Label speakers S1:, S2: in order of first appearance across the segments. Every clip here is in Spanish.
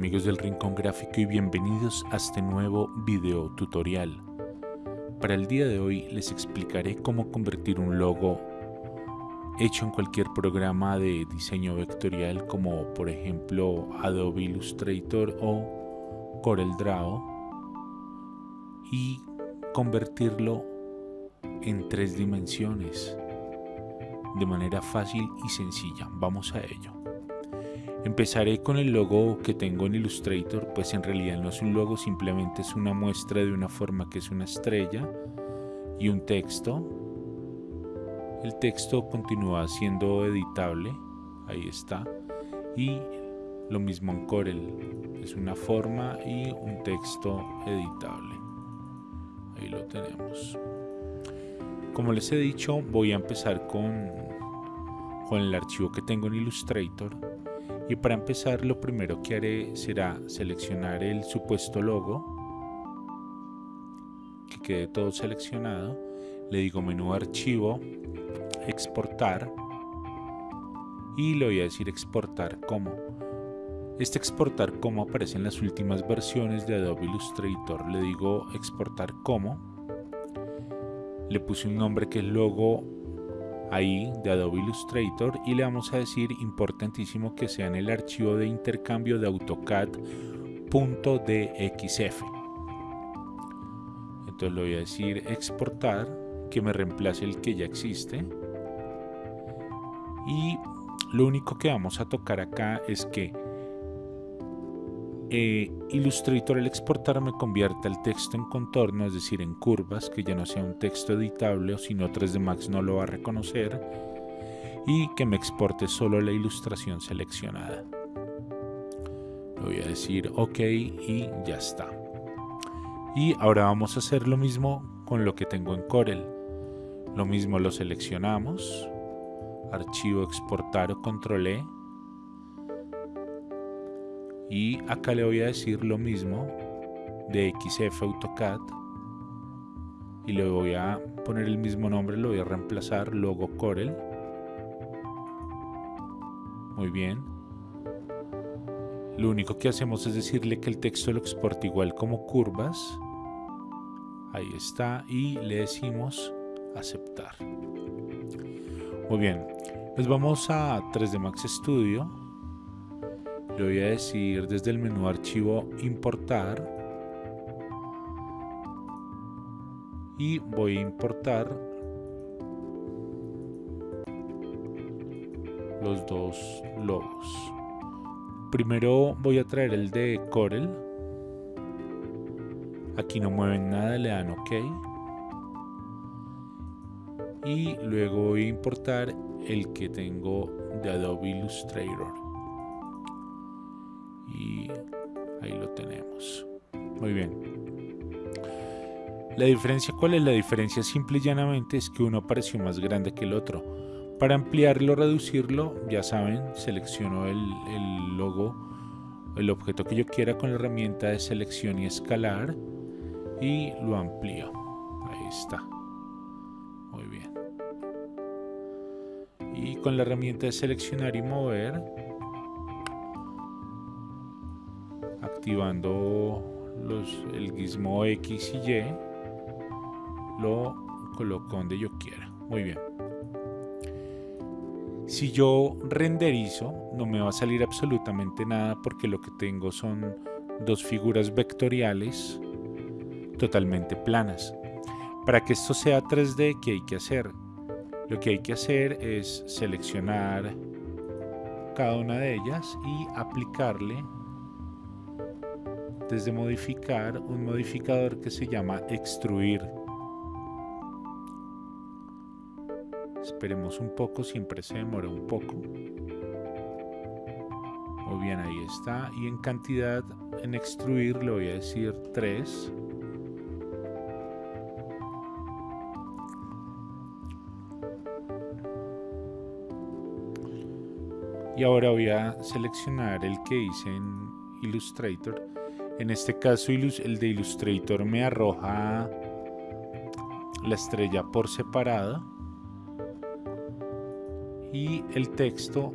S1: amigos del Rincón Gráfico y bienvenidos a este nuevo video tutorial. Para el día de hoy les explicaré cómo convertir un logo hecho en cualquier programa de diseño vectorial como por ejemplo Adobe Illustrator o CorelDRAW y convertirlo en tres dimensiones de manera fácil y sencilla. Vamos a ello. Empezaré con el logo que tengo en Illustrator, pues en realidad no es un logo, simplemente es una muestra de una forma que es una estrella y un texto. El texto continúa siendo editable, ahí está. Y lo mismo en Corel, es una forma y un texto editable. Ahí lo tenemos. Como les he dicho, voy a empezar con, con el archivo que tengo en Illustrator y para empezar lo primero que haré será seleccionar el supuesto logo que quede todo seleccionado. Le digo menú archivo exportar y le voy a decir exportar como. Este exportar como aparece en las últimas versiones de Adobe Illustrator. Le digo exportar como. Le puse un nombre que es logo ahí de Adobe Illustrator y le vamos a decir importantísimo que sea en el archivo de intercambio de AutoCAD.dxf entonces le voy a decir exportar que me reemplace el que ya existe. Y lo único que vamos a tocar acá es que eh, Illustrator al exportar me convierte el texto en contorno, es decir, en curvas, que ya no sea un texto editable o si no 3D Max no lo va a reconocer y que me exporte solo la ilustración seleccionada. Le voy a decir OK y ya está. Y ahora vamos a hacer lo mismo con lo que tengo en Corel. Lo mismo lo seleccionamos, archivo exportar o control E y acá le voy a decir lo mismo de XF AutoCAD y le voy a poner el mismo nombre, lo voy a reemplazar logo Corel. Muy bien. Lo único que hacemos es decirle que el texto lo exporta igual como curvas. Ahí está y le decimos aceptar. Muy bien. Pues vamos a 3D Max Studio voy a decir desde el menú archivo importar. Y voy a importar los dos logos. Primero voy a traer el de Corel. Aquí no mueven nada le dan ok. Y luego voy a importar el que tengo de Adobe Illustrator y ahí lo tenemos. Muy bien. La diferencia cuál es la diferencia simple y llanamente es que uno pareció más grande que el otro. Para ampliarlo reducirlo ya saben selecciono el, el logo el objeto que yo quiera con la herramienta de selección y escalar y lo amplío. Ahí está. Muy bien. Y con la herramienta de seleccionar y mover activando el gizmo X y Y, lo coloco donde yo quiera. Muy bien. Si yo renderizo, no me va a salir absolutamente nada porque lo que tengo son dos figuras vectoriales totalmente planas. Para que esto sea 3D, ¿qué hay que hacer? Lo que hay que hacer es seleccionar cada una de ellas y aplicarle de modificar un modificador que se llama extruir. Esperemos un poco, siempre se demora un poco. Muy bien, ahí está. Y en cantidad, en extruir, le voy a decir 3. Y ahora voy a seleccionar el que hice en Illustrator en este caso el de Illustrator me arroja la estrella por separado y el texto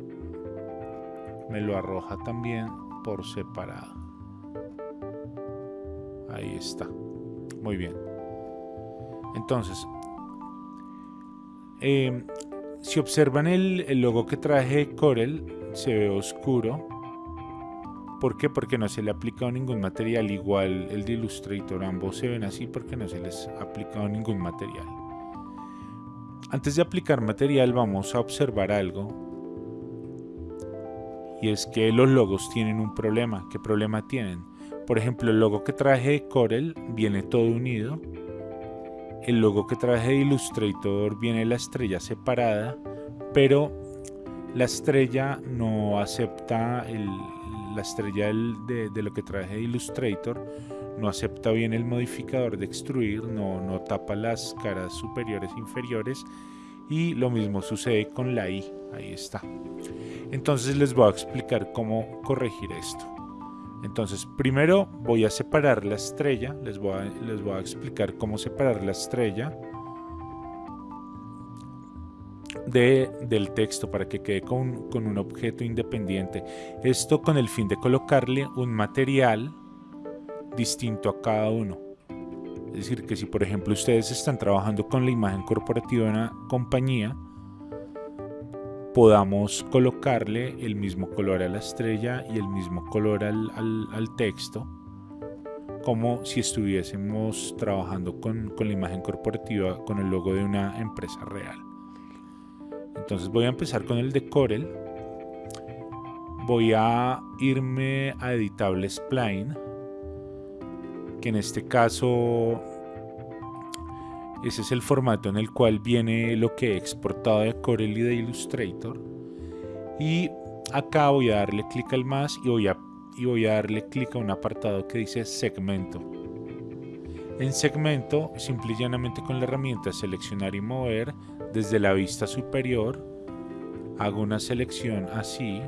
S1: me lo arroja también por separado. Ahí está. Muy bien. Entonces, em, si observan el, el, logo que traje Corel, se ve oscuro. ¿Por qué? Porque no se le ha aplicado ningún material. Igual el de Illustrator, ambos se ven así porque no se les ha aplicado ningún material. Antes de aplicar material vamos a observar algo. Y es que los logos tienen un problema. ¿Qué problema tienen? Por ejemplo, el logo que traje de Corel viene todo unido. El logo que traje de Illustrator viene la estrella separada, pero la estrella no acepta la estrella de, lo que traje de Illustrator no acepta bien el modificador de extruir, no, no tapa las caras superiores e inferiores y lo mismo sucede con la I, ahí está. Entonces les voy a explicar cómo corregir esto. Entonces primero voy a separar la estrella, les voy a, les voy a explicar cómo separar la estrella de, del texto para que quede con, con un objeto independiente. Esto con el fin de colocarle un material distinto a cada uno. Es decir, que si por ejemplo ustedes están trabajando con la imagen corporativa de una compañía, podamos colocarle el mismo color a la estrella y el mismo color al, al, texto, como si estuviésemos trabajando con, con la imagen corporativa con el logo de una empresa real. Entonces voy a empezar con el de Corel. Voy a irme a Editable Spline que en este caso ese es el formato en el cual viene lo que he exportado de Corel y de Illustrator y acá voy a darle clic al más y voy a, y voy a darle clic a un apartado que dice segmento en segmento simple y llanamente con la herramienta seleccionar y mover desde la vista superior hago una selección así.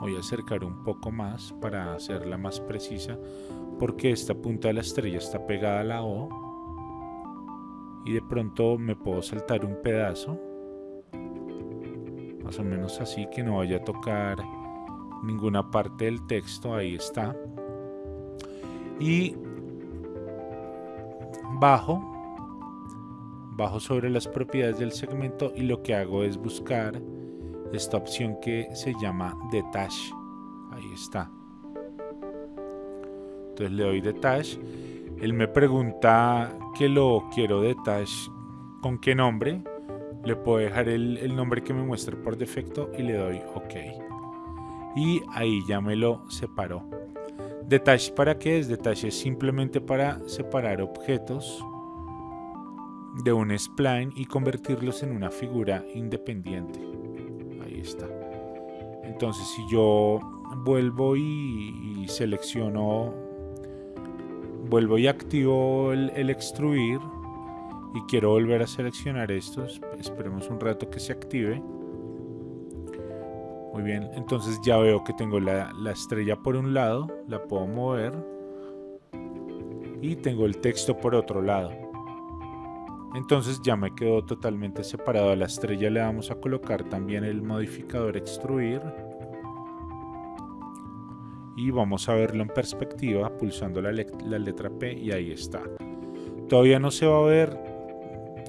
S1: Voy a acercar un poco más para hacerla más precisa porque esta punta de la estrella está pegada a la O. Y de pronto me puedo saltar un pedazo más o menos así que no vaya a tocar ninguna parte del texto ahí está. Y bajo bajo sobre las propiedades del segmento y lo que hago es buscar esta opción que se llama detach ahí está entonces le doy detach. Él me pregunta que lo quiero detach con qué nombre. Le puedo dejar el, nombre que me muestre por defecto y le doy OK. Y ahí ya me lo separó. Detach para qué es? Detach es simplemente para separar objetos de un spline y convertirlos en una figura independiente. Ahí está. Entonces si yo vuelvo y selecciono vuelvo y activo el, extruir y quiero volver a seleccionar estos esperemos un rato que se active muy bien entonces ya veo que tengo la, la estrella por un lado la puedo mover y tengo el texto por otro lado entonces ya me quedó totalmente separado a la estrella le vamos a colocar también el modificador extruir y vamos a verlo en perspectiva pulsando la, letra P y ahí está. Todavía no se va a ver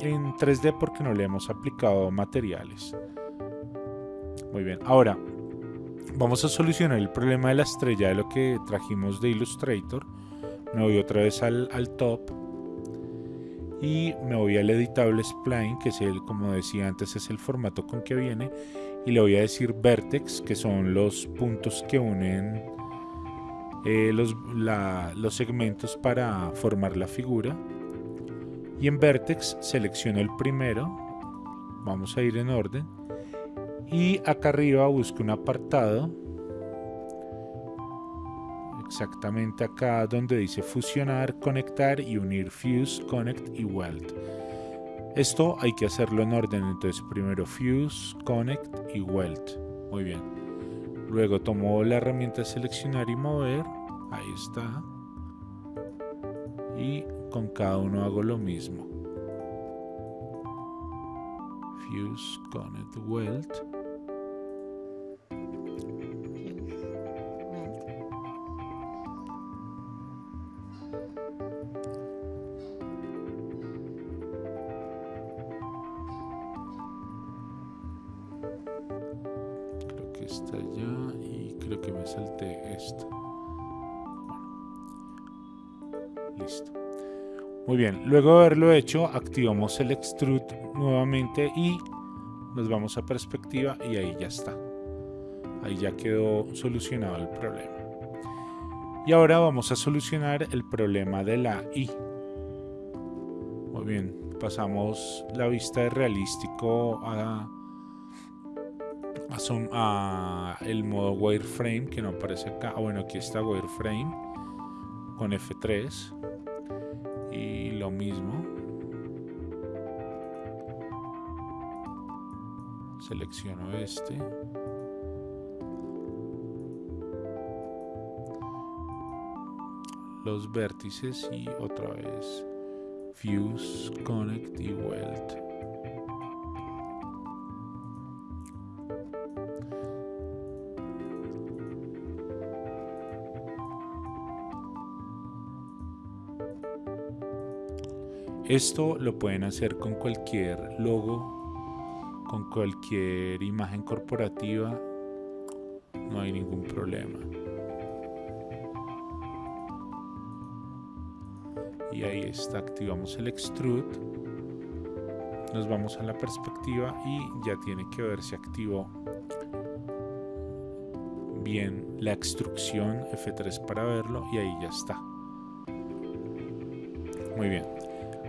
S1: en 3D porque no le hemos aplicado materiales. Muy bien, ahora vamos a solucionar el problema de la estrella de lo que trajimos de Illustrator. Me voy otra vez al, al top y me voy al editable spline que es el como decía antes es el formato con que viene. Y le voy a decir vertex que son los puntos que unen eh, los, los segmentos para formar la figura. Y en Vertex selecciono el primero. Vamos a ir en orden y acá arriba busco un apartado exactamente acá donde dice fusionar, conectar y unir fuse, connect y weld esto hay que hacerlo en orden entonces primero fuse, connect y weld muy bien Luego tomo la herramienta seleccionar y mover. Ahí está. Y con cada uno hago lo mismo. Fuse, Connect, Weld. Creo que está ya y creo que me salté esto. listo. Muy bien, luego de haberlo hecho, activamos el extrude nuevamente y nos vamos a perspectiva y ahí ya está. Ahí ya quedó solucionado el problema. Y ahora vamos a solucionar el problema de la I. Muy bien, pasamos la vista de realístico a, a, el modo wireframe que no aparece acá. Ah, bueno, aquí está wireframe con F3 y lo mismo. Selecciono este. Los vértices y otra vez fuse, connect y weld. Esto lo pueden hacer con cualquier logo, con cualquier imagen corporativa, no hay ningún problema. Y ahí está, activamos el extrude nos vamos a la perspectiva y ya tiene que verse activo bien la extrusión F3 para verlo y ahí ya está muy bien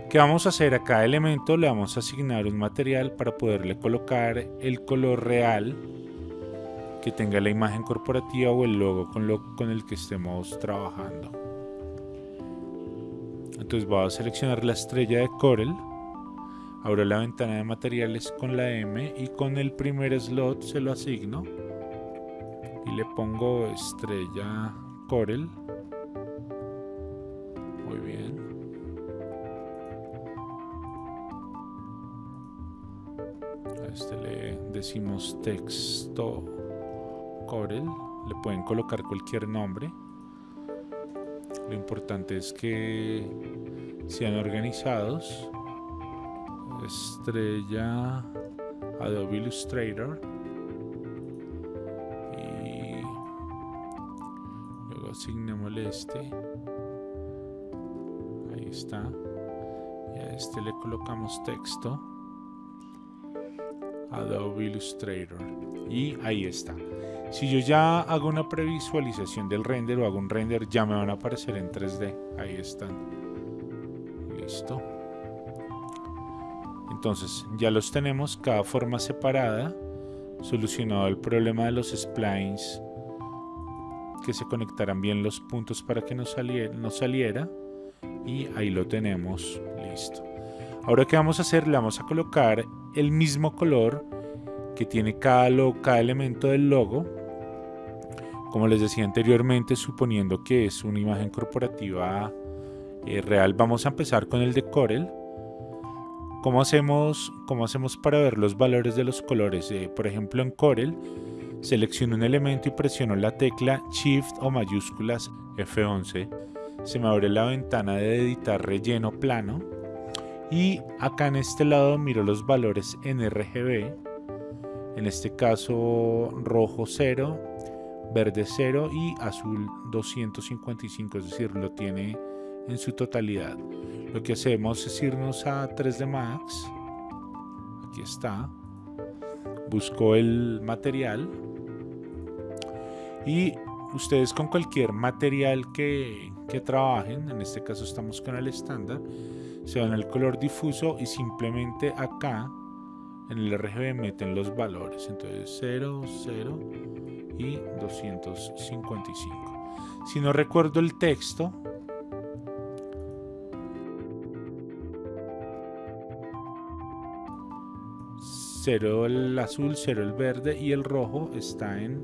S1: ¿Qué vamos a hacer? A cada elemento le vamos a asignar un material para poderle colocar el color real que tenga la imagen corporativa o el logo con, lo, con el que estemos trabajando. Entonces voy a seleccionar la estrella de Corel. Abro la ventana de materiales con la M y con el primer slot se lo asigno. Y le pongo estrella Corel. Muy bien. A este le decimos texto Corel. Le pueden colocar cualquier nombre. Lo importante es que sean organizados. Estrella Adobe Illustrator. Y luego asignémosle este. Ahí está. Y a este le colocamos texto. Adobe Illustrator. Y ahí está. Si yo ya hago una previsualización del render o hago un render, ya me van a aparecer en 3D. Ahí están. Listo. Entonces, ya los tenemos, cada forma separada. Solucionado el problema de los splines. Que se conectaran bien los puntos para que no saliera, saliera. Y ahí lo tenemos. Listo. Ahora, ¿qué vamos a hacer? Le vamos a colocar el mismo color que tiene cada, cada elemento del logo como les decía anteriormente, suponiendo que es una imagen corporativa eh, real, vamos a empezar con el de Corel. ¿Cómo hacemos, ¿Cómo hacemos para ver los valores de los colores? Eh, por ejemplo, en Corel, selecciono un elemento y presiono la tecla Shift o mayúsculas F11. Se me abre la ventana de editar relleno plano. Y acá en este lado miro los valores en RGB. En este caso rojo 0, verde 0 y azul 255, es decir, lo tiene en su totalidad. Lo que hacemos es irnos a 3D Max, aquí está, busco el material y ustedes con cualquier material que, que trabajen, en este caso estamos con el estándar, se van al color difuso y simplemente acá en el RGB meten los valores, entonces 0, 0, y 255. Si no recuerdo el texto, cero el azul, cero el verde y el rojo está en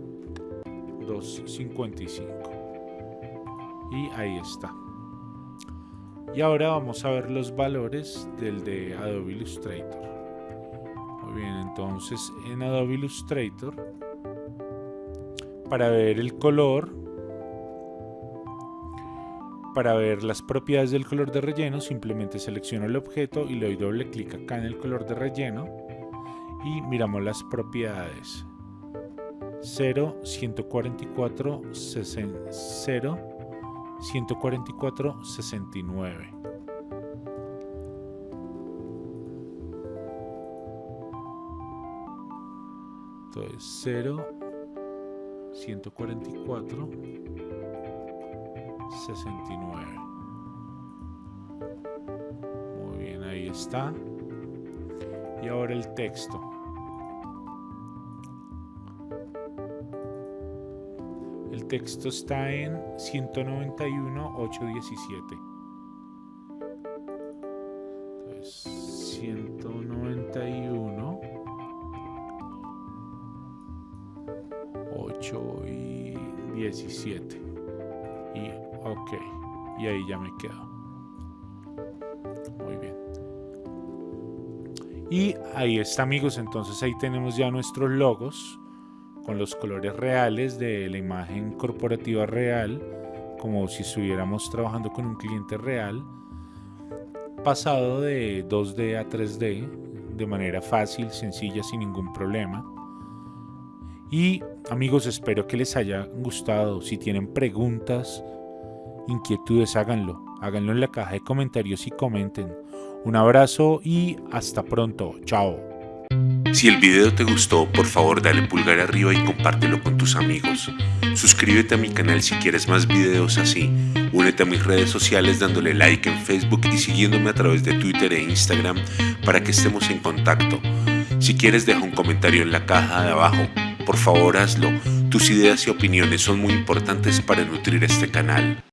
S1: 255. Y ahí está. Y ahora vamos a ver los valores del de Adobe Illustrator. Muy bien, entonces en Adobe Illustrator para ver el color Para ver las propiedades del color de relleno simplemente selecciono el objeto y le doy doble clic acá en el color de relleno y miramos las propiedades. 0, 144, 0, 144, 69. Entonces 0, 144, 69. Muy bien, ahí está. Y ahora el texto. Texto está en 191.817. Entonces, 191. 8 y 17. Y ok. Y ahí ya me quedo. Muy bien. Y ahí está amigos, entonces ahí tenemos ya nuestros logos con los colores reales de la imagen corporativa real, como si estuviéramos trabajando con un cliente real, pasado de 2D a 3D de manera fácil, sencilla, sin ningún problema. Y amigos, espero que les haya gustado. Si tienen preguntas, inquietudes, háganlo. Háganlo en la caja de comentarios y comenten. Un abrazo y hasta pronto. Chao.
S2: Si el video te gustó, por favor dale pulgar arriba y compártelo con tus amigos. Suscríbete a mi canal si quieres más videos así. Únete a mis redes sociales dándole like en Facebook y siguiéndome a través de Twitter e Instagram para que estemos en contacto. Si quieres deja un comentario en la caja de abajo. Por favor hazlo. Tus ideas y opiniones son muy importantes para nutrir este canal.